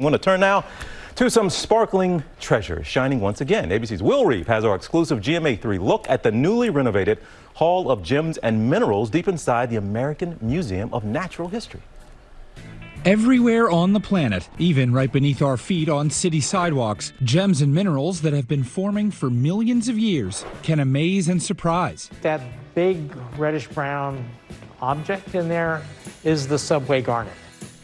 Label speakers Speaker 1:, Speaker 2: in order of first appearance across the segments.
Speaker 1: I want to turn now to some sparkling treasures shining once again. ABC's Will Reeve has our exclusive GMA3 look at the newly renovated Hall of Gems and Minerals deep inside the American Museum of Natural History.
Speaker 2: Everywhere on the planet, even right beneath our feet on city sidewalks, gems and minerals that have been forming for millions of years can amaze and surprise.
Speaker 3: That big reddish brown object in there is the subway garnet.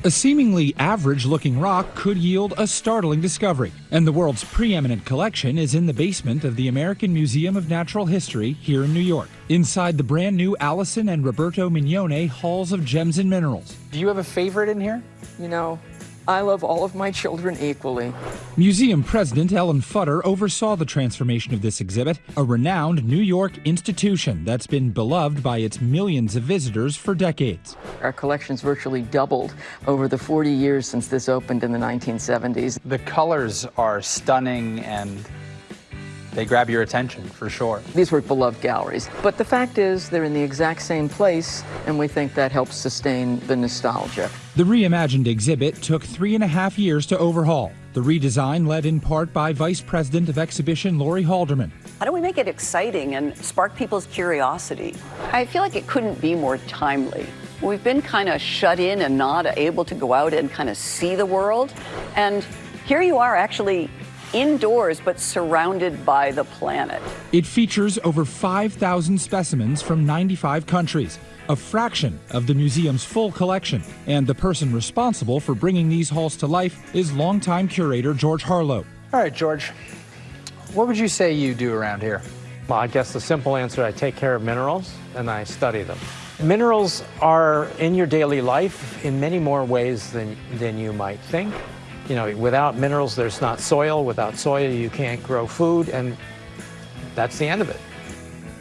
Speaker 2: A seemingly average looking rock could yield a startling discovery, and the world's preeminent collection is in the basement of the American Museum of Natural History here in New York, inside the brand new Allison and Roberto Mignone Halls of Gems and Minerals.
Speaker 4: Do you have a favorite in here?
Speaker 5: You know, I love all of my children equally.
Speaker 2: Museum President Ellen Futter oversaw the transformation of this exhibit, a renowned New York institution that's been beloved by its millions of visitors for decades.
Speaker 5: Our collection's virtually doubled over the 40 years since this opened in the 1970s.
Speaker 4: The colors are stunning and they grab your attention for sure.
Speaker 5: These were beloved galleries. But the fact is, they're in the exact same place, and we think that helps sustain the nostalgia.
Speaker 2: The reimagined exhibit took three and a half years to overhaul. The redesign led in part by Vice President of Exhibition Laurie Halderman.
Speaker 6: How do we make it exciting and spark people's curiosity? I feel like it couldn't be more timely. We've been kind of shut in and not able to go out and kind of see the world. And here you are actually indoors but surrounded by the planet.
Speaker 2: It features over 5,000 specimens from 95 countries, a fraction of the museum's full collection. And the person responsible for bringing these halls to life is longtime curator George Harlow.
Speaker 4: All right, George, what would you say you do around here?
Speaker 3: Well, I guess the simple answer, I take care of minerals and I study them. Minerals are in your daily life in many more ways than, than you might think. You know, without minerals, there's not soil. Without soil, you can't grow food, and that's the end of it.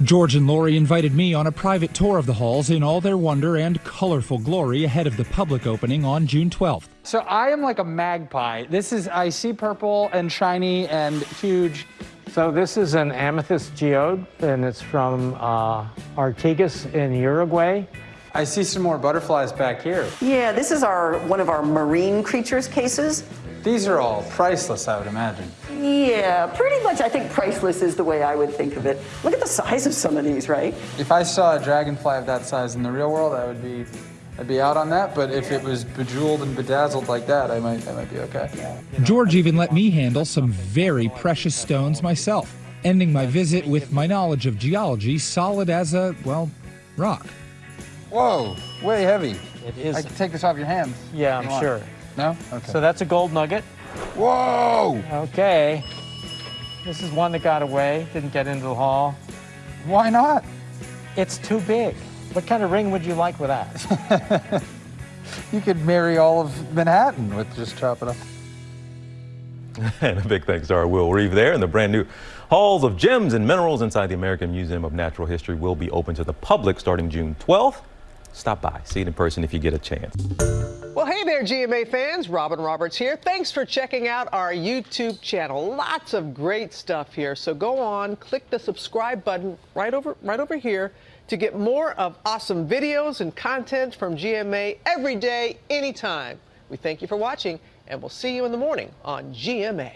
Speaker 2: George and Laurie invited me on a private tour of the halls in all their wonder and colorful glory ahead of the public opening on June 12th.
Speaker 4: So I am like a magpie. This is, I see purple and shiny and huge.
Speaker 3: So this is an amethyst geode, and it's from uh, Artigas in Uruguay.
Speaker 4: I see some more butterflies back here.
Speaker 6: Yeah, this is our one of our marine creatures cases.
Speaker 4: These are all priceless, I would imagine.
Speaker 6: Yeah, pretty much I think priceless is the way I would think of it. Look at the size of some of these, right?
Speaker 4: If I saw a dragonfly of that size in the real world, I would be I'd be out on that, but if it was bejeweled and bedazzled like that, I might I might be okay.
Speaker 2: George even let me handle some very precious stones myself, ending my visit with my knowledge of geology solid as a, well, rock.
Speaker 4: Whoa, way heavy.
Speaker 3: It is.
Speaker 4: I can take this off your hands.
Speaker 3: Yeah, I'm sure.
Speaker 4: No? Okay.
Speaker 3: So that's a gold nugget.
Speaker 4: Whoa!
Speaker 3: Okay. This is one that got away, didn't get into the hall.
Speaker 4: Why not?
Speaker 3: It's too big. What kind of ring would you like with that?
Speaker 4: you could marry all of Manhattan with just chopping up.
Speaker 1: And a big thanks to our Will Reeve there. And the brand new Halls of Gems and Minerals inside the American Museum of Natural History will be open to the public starting June 12th. Stop by, see it in person if you get a chance.
Speaker 7: Well, hey there, GMA fans. Robin Roberts here. Thanks for checking out our YouTube channel. Lots of great stuff here. So go on, click the subscribe button right over, right over here to get more of awesome videos and content from GMA every day, anytime. We thank you for watching, and we'll see you in the morning on GMA.